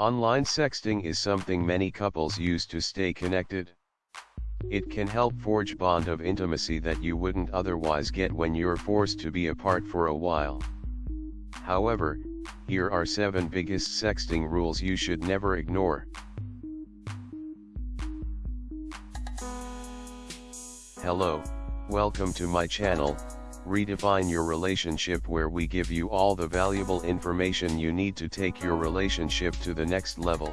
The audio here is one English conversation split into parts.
Online sexting is something many couples use to stay connected. It can help forge bond of intimacy that you wouldn't otherwise get when you're forced to be apart for a while. However, here are 7 biggest sexting rules you should never ignore. Hello, welcome to my channel, Redefine Your Relationship where we give you all the valuable information you need to take your relationship to the next level.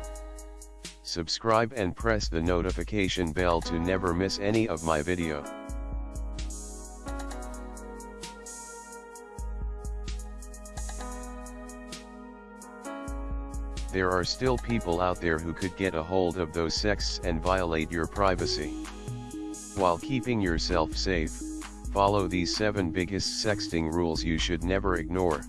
Subscribe and press the notification bell to never miss any of my video. There are still people out there who could get a hold of those sexts and violate your privacy. While keeping yourself safe, follow these 7 biggest sexting rules you should never ignore.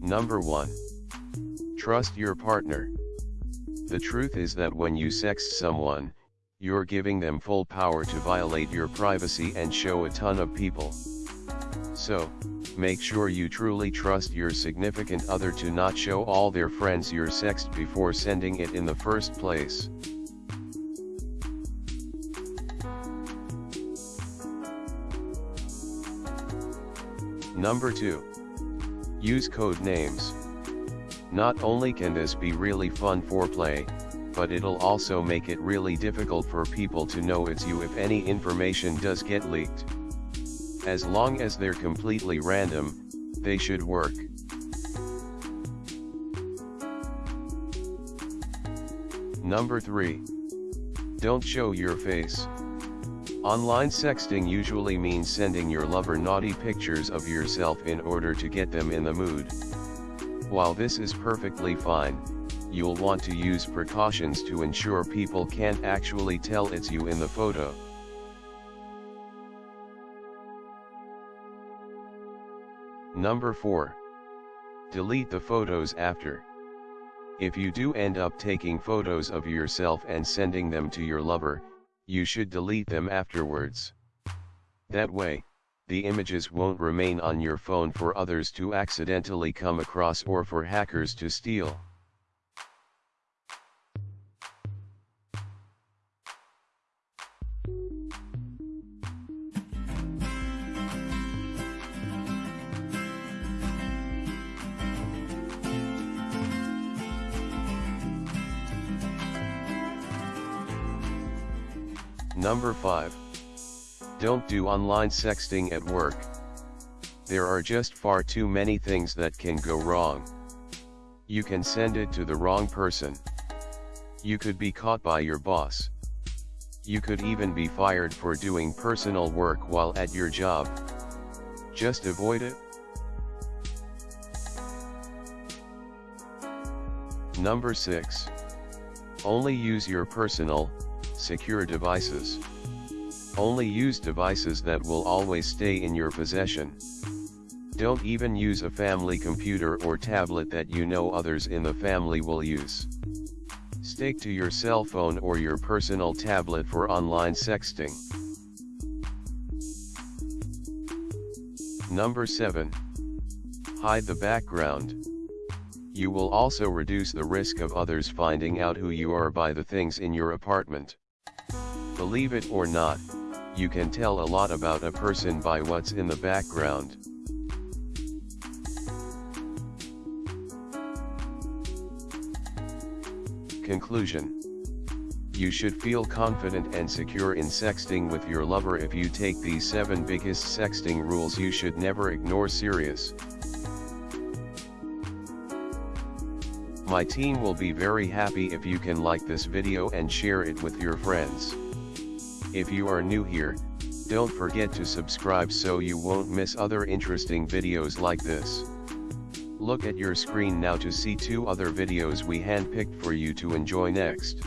Number 1. Trust your partner. The truth is that when you sext someone, you're giving them full power to violate your privacy and show a ton of people. So, make sure you truly trust your significant other to not show all their friends your sext before sending it in the first place. Number 2. Use code names. Not only can this be really fun foreplay, but it'll also make it really difficult for people to know it's you if any information does get leaked. As long as they're completely random, they should work. Number 3. Don't show your face. Online sexting usually means sending your lover naughty pictures of yourself in order to get them in the mood. While this is perfectly fine, you'll want to use precautions to ensure people can't actually tell it's you in the photo. Number 4. Delete the photos after. If you do end up taking photos of yourself and sending them to your lover, you should delete them afterwards. That way, the images won't remain on your phone for others to accidentally come across or for hackers to steal. Number 5. Don't do online sexting at work. There are just far too many things that can go wrong. You can send it to the wrong person. You could be caught by your boss. You could even be fired for doing personal work while at your job. Just avoid it. Number 6. Only use your personal, secure devices. Only use devices that will always stay in your possession. Don't even use a family computer or tablet that you know others in the family will use. Stick to your cell phone or your personal tablet for online sexting. Number 7. Hide the background. You will also reduce the risk of others finding out who you are by the things in your apartment. Believe it or not, you can tell a lot about a person by what's in the background. Conclusion You should feel confident and secure in sexting with your lover if you take these 7 biggest sexting rules you should never ignore serious. My team will be very happy if you can like this video and share it with your friends. If you are new here, don't forget to subscribe so you won't miss other interesting videos like this. Look at your screen now to see two other videos we handpicked for you to enjoy next.